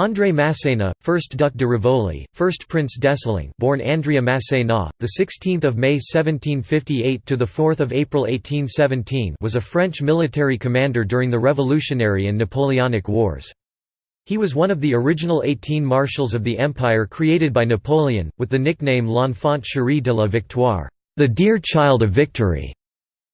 André Masséna, 1st Duc de Rivoli, 1st Prince d'Essling, born Andrea Masséna, the 16th of May 1758 to the 4th of April 1817, was a French military commander during the Revolutionary and Napoleonic Wars. He was one of the original 18 marshals of the empire created by Napoleon, with the nickname L'Enfant chéri de la Victoire, the dear child of victory.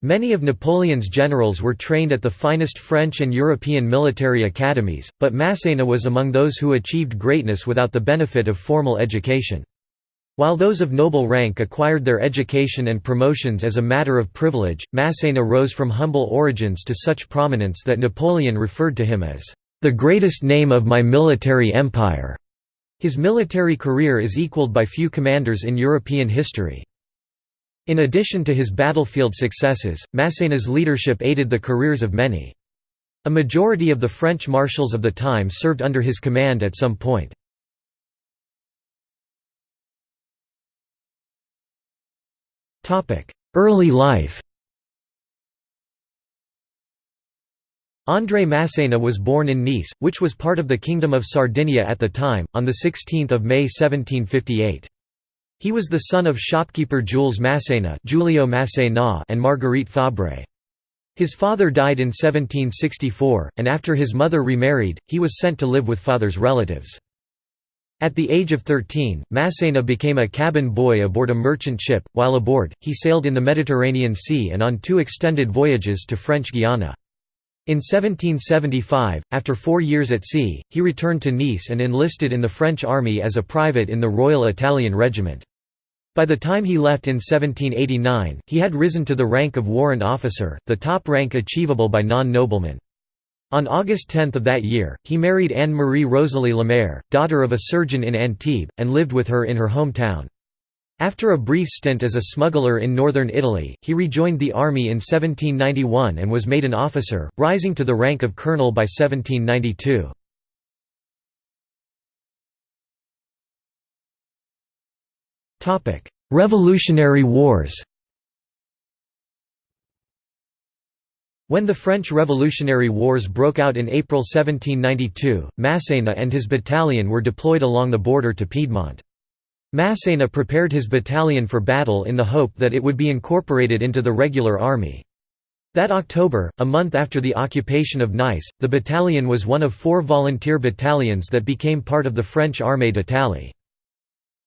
Many of Napoleon's generals were trained at the finest French and European military academies, but Masséna was among those who achieved greatness without the benefit of formal education. While those of noble rank acquired their education and promotions as a matter of privilege, Masséna rose from humble origins to such prominence that Napoleon referred to him as, "...the greatest name of my military empire." His military career is equalled by few commanders in European history. In addition to his battlefield successes, Masséna's leadership aided the careers of many. A majority of the French marshals of the time served under his command at some point. Early life André Masséna was born in Nice, which was part of the Kingdom of Sardinia at the time, on 16 May 1758. He was the son of shopkeeper Jules Masséna Giulio Masséna and Marguerite Fabre. His father died in 1764, and after his mother remarried, he was sent to live with father's relatives. At the age of 13, Masséna became a cabin boy aboard a merchant ship. While aboard, he sailed in the Mediterranean Sea and on two extended voyages to French Guiana. In 1775, after four years at sea, he returned to Nice and enlisted in the French army as a private in the Royal Italian Regiment. By the time he left in 1789, he had risen to the rank of warrant officer, the top rank achievable by non-noblemen. On August 10 of that year, he married Anne-Marie Rosalie Lemaire, daughter of a surgeon in Antibes, and lived with her in her hometown. After a brief stint as a smuggler in northern Italy, he rejoined the army in 1791 and was made an officer, rising to the rank of colonel by 1792. Revolutionary Wars When the French Revolutionary Wars broke out in April 1792, Masséna and his battalion were deployed along the border to Piedmont. Masséna prepared his battalion for battle in the hope that it would be incorporated into the regular army. That October, a month after the occupation of Nice, the battalion was one of four volunteer battalions that became part of the French Armée d'Italie.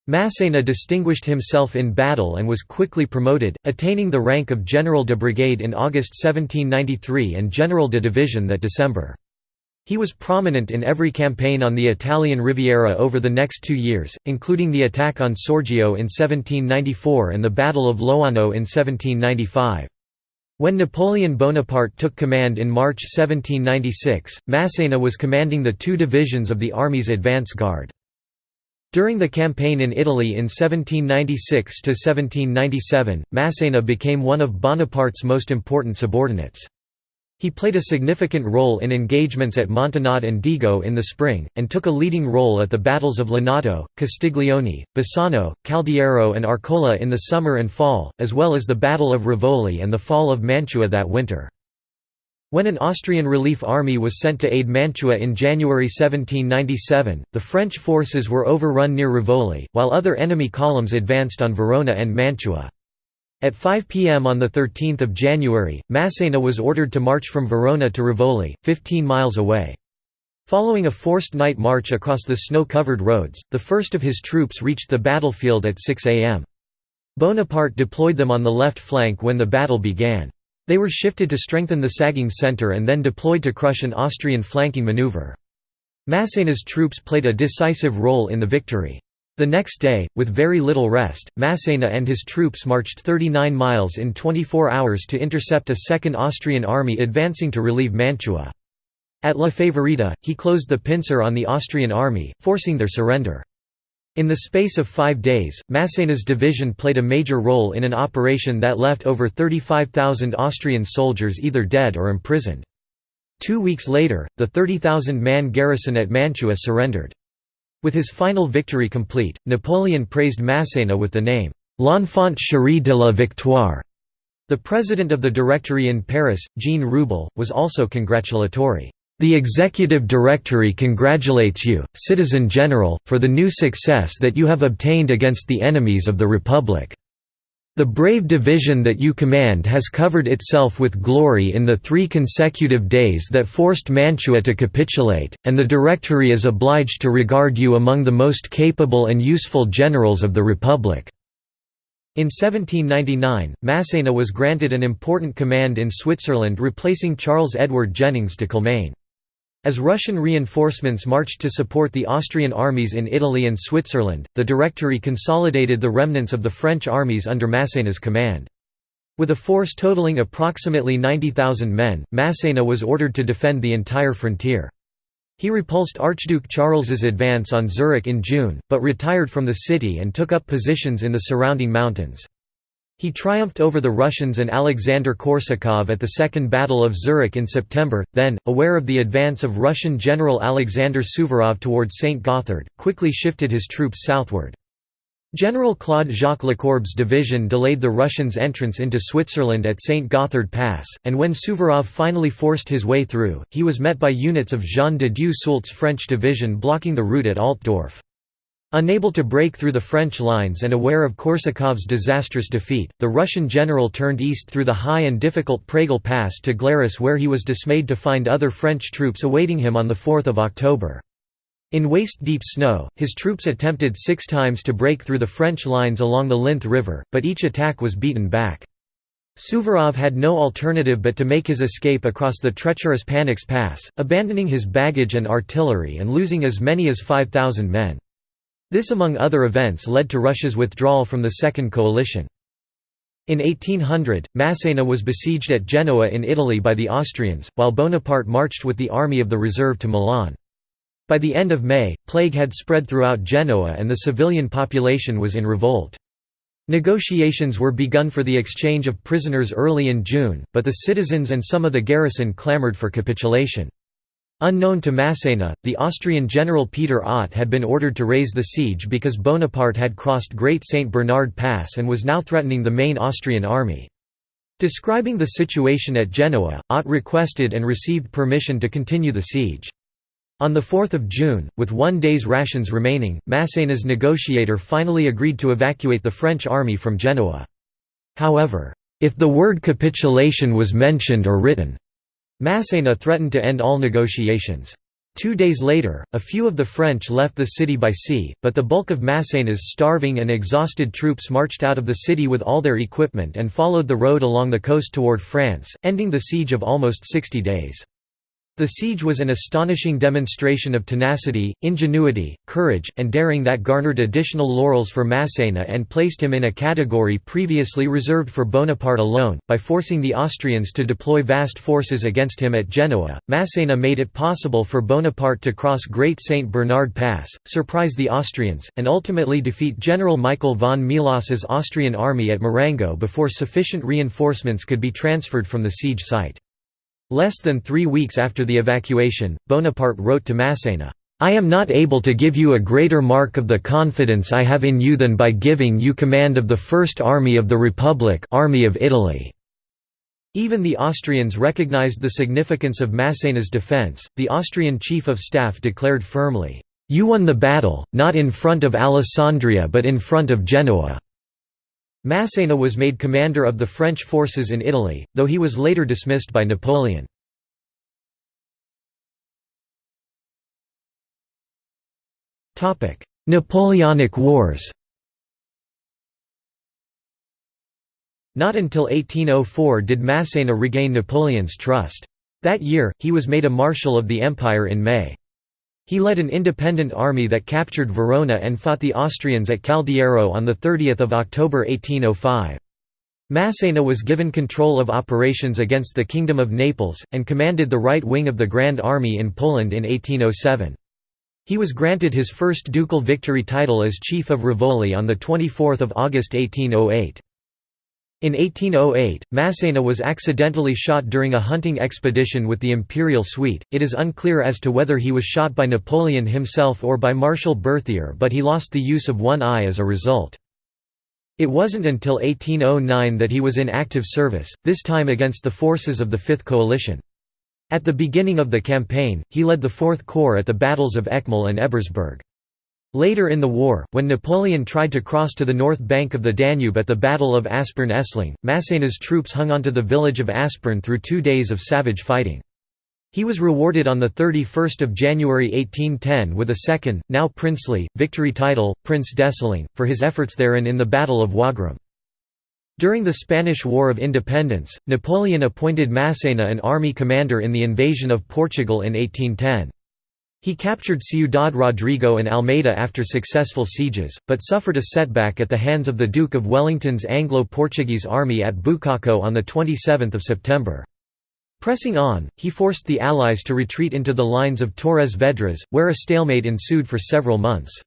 Masséna distinguished himself in battle and was quickly promoted, attaining the rank of General de Brigade in August 1793 and General de Division that December. He was prominent in every campaign on the Italian Riviera over the next two years, including the attack on Saorgio in 1794 and the Battle of Loano in 1795. When Napoleon Bonaparte took command in March 1796, Masséna was commanding the two divisions of the army's advance guard. During the campaign in Italy in 1796–1797, Masséna became one of Bonaparte's most important subordinates. He played a significant role in engagements at Montenotte and Dego in the spring, and took a leading role at the battles of Lonato, Castiglione, Bassano, Caldiero and Arcola in the summer and fall, as well as the Battle of Rivoli and the fall of Mantua that winter. When an Austrian relief army was sent to aid Mantua in January 1797, the French forces were overrun near Rivoli, while other enemy columns advanced on Verona and Mantua. At 5 p.m. on 13 January, Masséna was ordered to march from Verona to Rivoli, 15 miles away. Following a forced night march across the snow-covered roads, the first of his troops reached the battlefield at 6 a.m. Bonaparte deployed them on the left flank when the battle began. They were shifted to strengthen the sagging centre and then deployed to crush an Austrian flanking maneuver. Masséna's troops played a decisive role in the victory. The next day, with very little rest, Masséna and his troops marched 39 miles in 24 hours to intercept a second Austrian army advancing to relieve Mantua. At La Favorita, he closed the pincer on the Austrian army, forcing their surrender. In the space of five days, Masséna's division played a major role in an operation that left over 35,000 Austrian soldiers either dead or imprisoned. Two weeks later, the 30,000-man garrison at Mantua surrendered. With his final victory complete, Napoleon praised Masséna with the name, «L'enfant chéri de la victoire». The president of the Directory in Paris, Jean Rewbell, was also congratulatory. The Executive Directory congratulates you, Citizen General, for the new success that you have obtained against the enemies of the Republic. The brave division that you command has covered itself with glory in the three consecutive days that forced Mantua to capitulate, and the Directory is obliged to regard you among the most capable and useful generals of the Republic." In 1799, Massena was granted an important command in Switzerland replacing Charles Edward Jennings de Kilmaine. As Russian reinforcements marched to support the Austrian armies in Italy and Switzerland, the Directory consolidated the remnants of the French armies under Massena's command. With a force totaling approximately 90,000 men, Massena was ordered to defend the entire frontier. He repulsed Archduke Charles's advance on Zurich in June, but retired from the city and took up positions in the surrounding mountains. He triumphed over the Russians and Alexander Korsakov at the Second Battle of Zurich in September, then, aware of the advance of Russian General Alexander Suvorov towards St. Gothard, quickly shifted his troops southward. General Claude Jacques Lecourbe's division delayed the Russians' entrance into Switzerland at St. Gothard Pass, and when Suvorov finally forced his way through, he was met by units of Jean de Dieu Soult's French division blocking the route at Altdorf. Unable to break through the French lines and aware of Korsakov's disastrous defeat, the Russian general turned east through the high and difficult Pragel Pass to Glaris where he was dismayed to find other French troops awaiting him on 4 October. In waist-deep snow, his troops attempted six times to break through the French lines along the Linth River, but each attack was beaten back. Suvorov had no alternative but to make his escape across the treacherous Panix Pass, abandoning his baggage and artillery and losing as many as 5,000 men. This among other events led to Russia's withdrawal from the Second Coalition. In 1800, Massena was besieged at Genoa in Italy by the Austrians, while Bonaparte marched with the Army of the Reserve to Milan. By the end of May, plague had spread throughout Genoa and the civilian population was in revolt. Negotiations were begun for the exchange of prisoners early in June, but the citizens and some of the garrison clamoured for capitulation. Unknown to Massena, the Austrian general Peter Ott had been ordered to raise the siege because Bonaparte had crossed Great St. Bernard Pass and was now threatening the main Austrian army. Describing the situation at Genoa, Ott requested and received permission to continue the siege. On 4 June, with one day's rations remaining, Massena's negotiator finally agreed to evacuate the French army from Genoa. However, if the word capitulation was mentioned or written, Massena threatened to end all negotiations. Two days later, a few of the French left the city by sea, but the bulk of Massena's starving and exhausted troops marched out of the city with all their equipment and followed the road along the coast toward France, ending the siege of almost 60 days. The siege was an astonishing demonstration of tenacity, ingenuity, courage, and daring that garnered additional laurels for Massena and placed him in a category previously reserved for Bonaparte alone. By forcing the Austrians to deploy vast forces against him at Genoa, Massena made it possible for Bonaparte to cross Great St. Bernard Pass, surprise the Austrians, and ultimately defeat General Michael von Melas's Austrian army at Marengo before sufficient reinforcements could be transferred from the siege site. Less than three weeks after the evacuation, Bonaparte wrote to Massena, "'I am not able to give you a greater mark of the confidence I have in you than by giving you command of the First Army of the Republic Army of Italy." Even the Austrians recognized the significance of Massena's defense. The Austrian chief of staff declared firmly, "You won the battle, not in front of Alessandria but in front of Genoa." Massena was made commander of the French forces in Italy, though he was later dismissed by Napoleon. Napoleonic Wars Not until 1804 did Massena regain Napoleon's trust. That year, he was made a Marshal of the Empire in May. He led an independent army that captured Verona and fought the Austrians at Caldiero on 30 October 1805. Massena was given control of operations against the Kingdom of Naples, and commanded the right wing of the Grand Army in Poland in 1807. He was granted his first ducal victory title as Chief of Rivoli on 24 August 1808. In 1808, Massena was accidentally shot during a hunting expedition with the imperial suite. It is unclear as to whether he was shot by Napoleon himself or by Marshal Berthier, but he lost the use of one eye as a result. It wasn't until 1809 that he was in active service, this time against the forces of the Fifth Coalition. At the beginning of the campaign, he led the Fourth Corps at the battles of Eckmühl and Ebersberg. Later in the war, when Napoleon tried to cross to the north bank of the Danube at the Battle of Aspern-Essling, Massena's troops hung onto the village of Aspern through two days of savage fighting. He was rewarded on 31 January 1810 with a second, now princely, victory title, Prince d'Essling, for his efforts therein in the Battle of Wagram. During the Spanish War of Independence, Napoleon appointed Massena an army commander in the invasion of Portugal in 1810. He captured Ciudad Rodrigo and Almeida after successful sieges, but suffered a setback at the hands of the Duke of Wellington's Anglo-Portuguese army at Bucaco on 27 September. Pressing on, he forced the Allies to retreat into the lines of Torres Vedras, where a stalemate ensued for several months.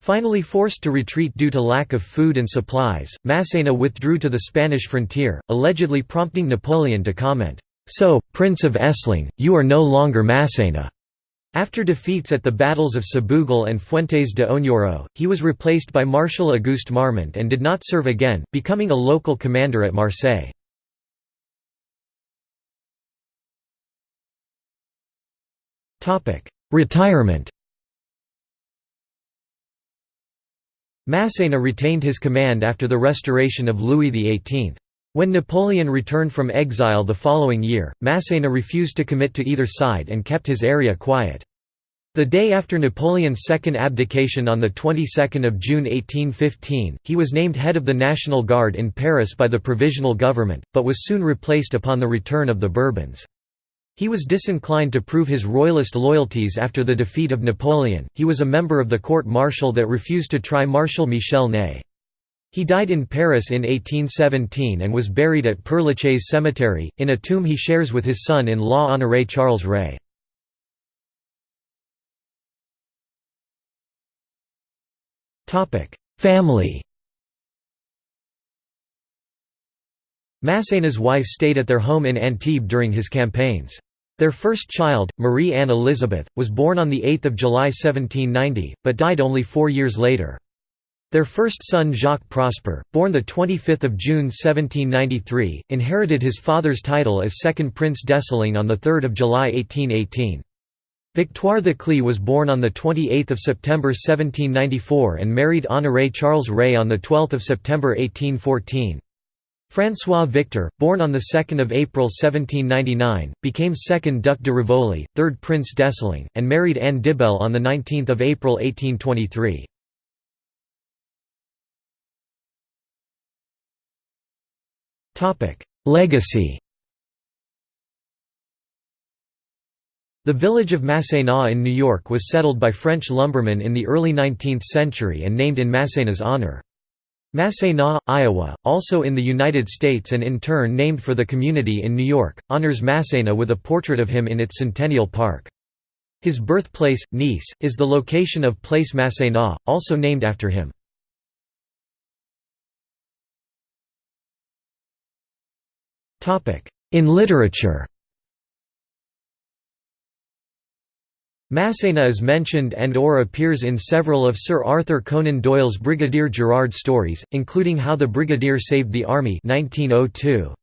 Finally forced to retreat due to lack of food and supplies, Massena withdrew to the Spanish frontier, allegedly prompting Napoleon to comment, "'So, Prince of Essling, you are no longer Massena." After defeats at the battles of Sabugal and Fuentes de Oñoro, he was replaced by Marshal Auguste Marmont and did not serve again, becoming a local commander at Marseille. Retirement Massena retained his command after the restoration of Louis XVIII. When Napoleon returned from exile the following year, Massena refused to commit to either side and kept his area quiet. The day after Napoleon's second abdication on the 22nd of June 1815, he was named head of the National Guard in Paris by the Provisional Government, but was soon replaced upon the return of the Bourbons. He was disinclined to prove his royalist loyalties after the defeat of Napoleon. He was a member of the court martial that refused to try Marshal Michel Ney. He died in Paris in 1817 and was buried at Père Lachaise Cemetery, in a tomb he shares with his son-in-law Honoré Charles Reille. Family Massena's wife stayed at their home in Antibes during his campaigns. Their first child, Marie-Anne Elizabeth, was born on 8 July 1790, but died only four years later. Their first son Jacques Prosper, born 25 June 1793, inherited his father's title as second Prince d'Essling on 3 July 1818. Victoire de Clee was born on 28 September 1794 and married Honoré Charles Reille on 12 September 1814. François Victor, born on 2 April 1799, became second Duc de Rivoli, third Prince d'Essling, and married Anne Debelle on 19 April 1823. Legacy The village of Massena in New York was settled by French lumbermen in the early 19th century and named in Massena's honor. Massena, Iowa, also in the United States and in turn named for the community in New York, honors Massena with a portrait of him in its Centennial Park. His birthplace, Nice, is the location of Place Massena, also named after him. In literature Massena is mentioned and or appears in several of Sir Arthur Conan Doyle's Brigadier Gerard stories, including How the Brigadier Saved the Army 1902.